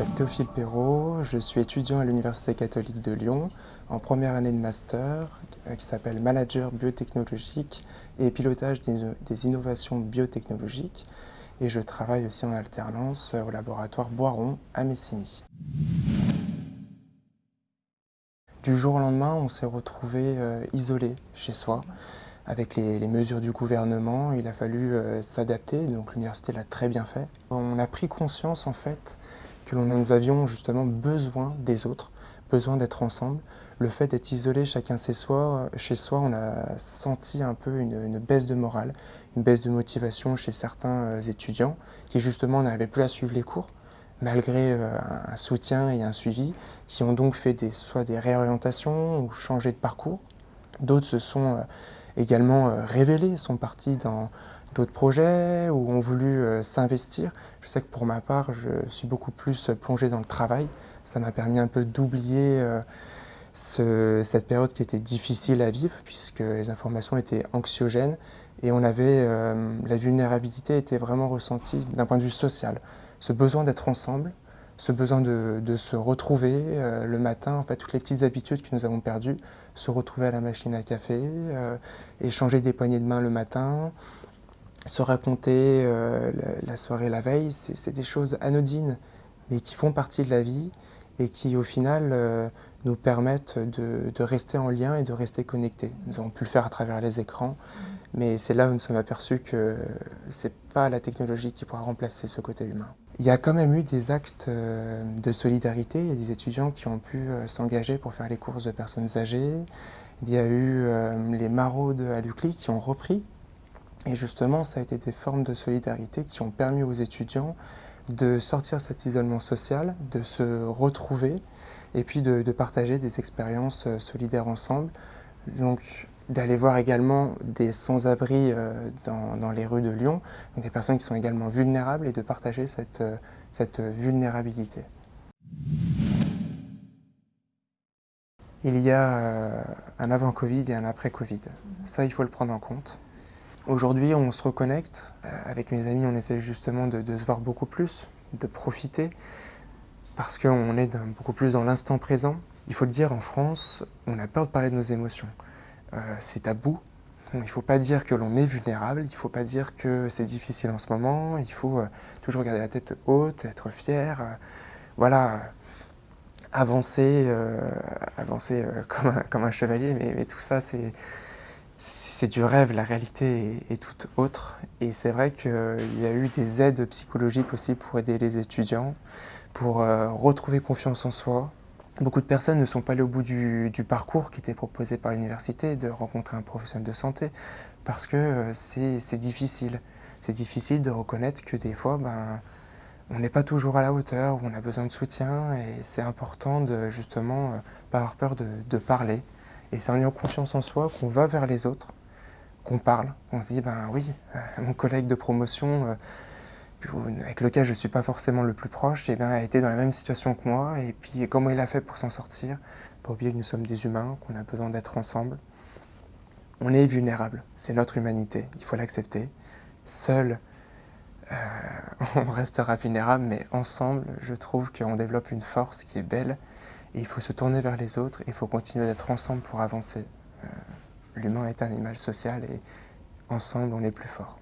m'appelle Théophile Perrault, je suis étudiant à l'Université catholique de Lyon en première année de master euh, qui s'appelle Manager biotechnologique et pilotage des innovations biotechnologiques et je travaille aussi en alternance au laboratoire Boiron à Messimy. Du jour au lendemain, on s'est retrouvé euh, isolé chez soi avec les, mesures du gouvernement, il a fallu euh, s'adapter, donc l'université l'a très bien fait. On a pris conscience en fait que nous avions justement besoin des autres, besoin d'être ensemble. Le fait d'être isolé chacun chez soi, chez soi, on a senti un peu une, baisse de morale, une baisse de motivation chez certains euh, étudiants qui justement n'arrivaient plus à suivre les cours malgré euh, un soutien et un suivi, qui ont donc fait soit des réorientations ou changé de parcours. D'autres se sont également euh, révélés, sont partis dans d'autres projets ou ont voulu euh, s'investir. Je sais que pour ma part, je suis beaucoup plus plongé dans le travail. Ça m'a permis un peu d'oublier euh, cette période qui était difficile à vivre puisque les informations étaient anxiogènes et on avait, la vulnérabilité était vraiment ressentie d'un point de vue social. Ce besoin d'être ensemble, ce besoin de, se retrouver euh, le matin, en fait, toutes les petites habitudes que nous avons perdues, se retrouver à la machine à café, euh, échanger des poignées de main le matin, se raconter euh, la, soirée la veille, c'est des choses anodines, mais qui font partie de la vie et qui, au final, nous permettent de, de, rester en lien et de rester connectés. Nous avons pu le faire à travers les écrans, mais c'est là où nous sommes aperçus que ce n'est pas la technologie qui pourra remplacer ce côté humain. Il y a quand même eu des actes euh, de solidarité. Il y a des étudiants qui ont pu euh, s'engager pour faire les courses de personnes âgées. Il y a eu euh, les maraudes à l'UCLI qui ont repris. Et justement, ça a été des formes de solidarité qui ont permis aux étudiants de sortir cet isolement social, de se retrouver et puis de, de partager des expériences solidaires ensemble. Donc, d'aller voir également des sans-abri euh, dans, les rues de Lyon, des personnes qui sont également vulnérables et de partager cette, euh, cette vulnérabilité. Il y a euh, un avant-Covid et un après-Covid. Ça, il faut le prendre en compte. Aujourd'hui, on se reconnecte. Avec mes amis, on essaie justement de, se voir beaucoup plus, de profiter, parce qu'on est beaucoup plus dans l'instant présent. Il faut le dire, en France, on a peur de parler de nos émotions. Euh, c'est tabou. Il ne faut pas dire que l'on est vulnérable, il ne faut pas dire que c'est difficile en ce moment, il faut euh, toujours garder la tête haute, être fier, euh, voilà, avancer, avancer comme, un, chevalier, mais, tout ça c'est du rêve, la réalité est, toute autre. Et c'est vrai qu'il y a eu des aides psychologiques aussi pour aider les étudiants, pour retrouver confiance en soi, Beaucoup de personnes ne sont pas allées au bout du, parcours qui était proposé par l'université, de rencontrer un professionnel de santé, parce que euh, c'est difficile. C'est difficile de reconnaître que des fois, ben, on n'est pas toujours à la hauteur, on a besoin de soutien, et c'est important de justement euh, pas avoir peur de, parler. Et c'est en ayant confiance en soi qu'on va vers les autres, qu'on parle, on se dit, ben oui, euh, mon collègue de promotion avec lequel je ne suis pas forcément le plus proche, eh a été dans la même situation que moi. Et puis comment il a fait pour s'en sortir? Pas oublier que nous sommes des humains, qu'on a besoin d'être ensemble. On est vulnérable, c'est notre humanité, il faut l'accepter. Seul, euh, on restera vulnérable, mais ensemble, je trouve qu'on développe une force qui est belle. Il faut se tourner vers les autres, il faut continuer d'être ensemble pour avancer. Euh, l'humain est un animal social et ensemble on est plus fort.